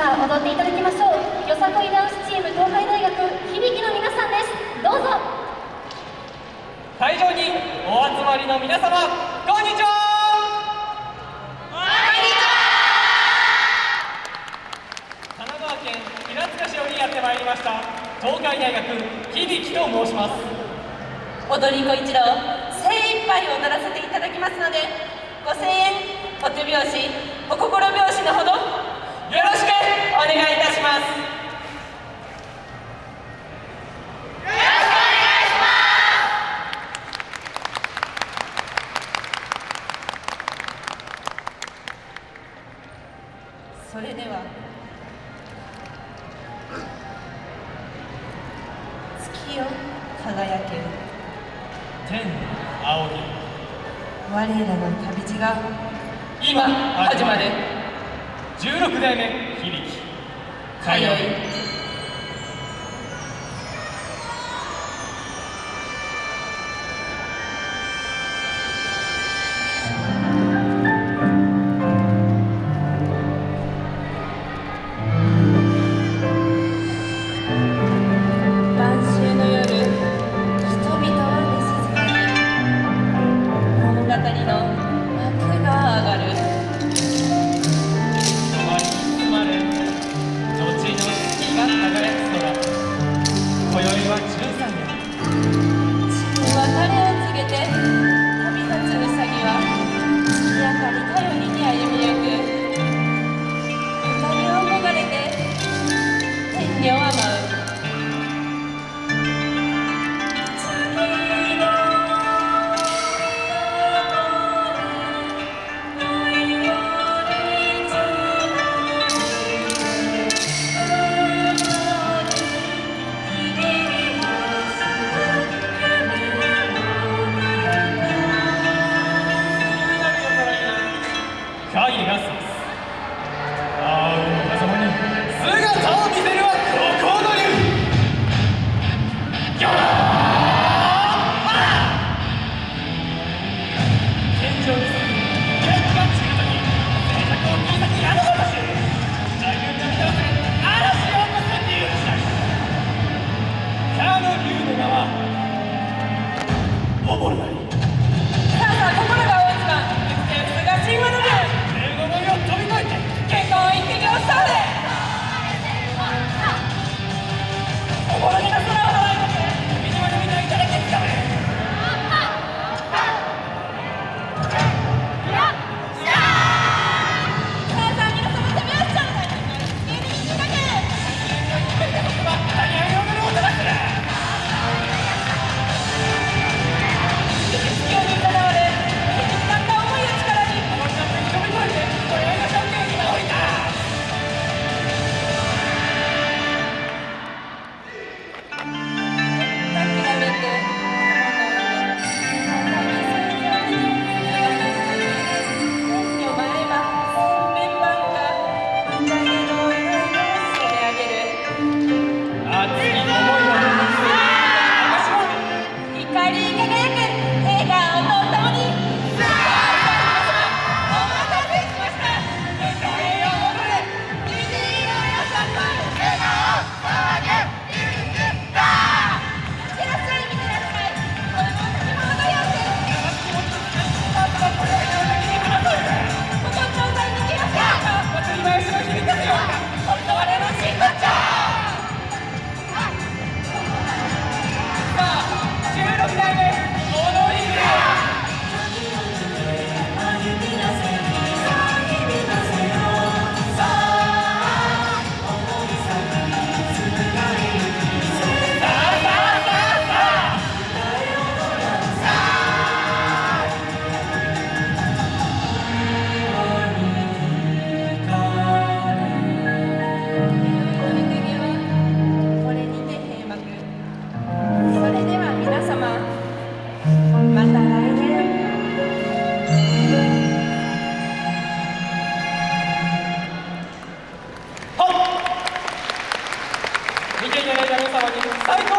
さあ踊っていただきましょう。よさこいダンスチーム東海大学響の皆さんです。どうぞ。会場にお集まりの皆様こんにちは。神奈川県平塚市よりやってまいりました東海大学響と申します。踊り子一同精一杯踊らせていただきますのでご声援お手拍子お心拍子のほどよろしくお願いいたしますそれでは。月よ輝ける。天仰ぎ我らの旅路が今始まる。16代目響。通いは13年。別れを告げて入りがみます。皆様に最高